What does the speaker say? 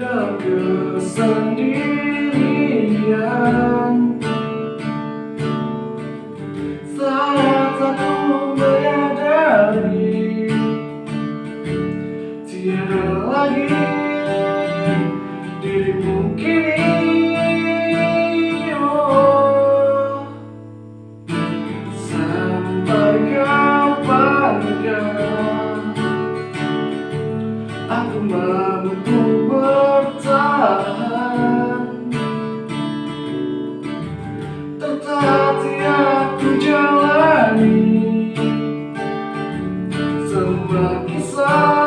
dan kesendirian Saat aku menyadari Tiada lagi dirimu kini oh. Sampai kapankah Aku mampu Tertatih aku jalani. Semua kisah.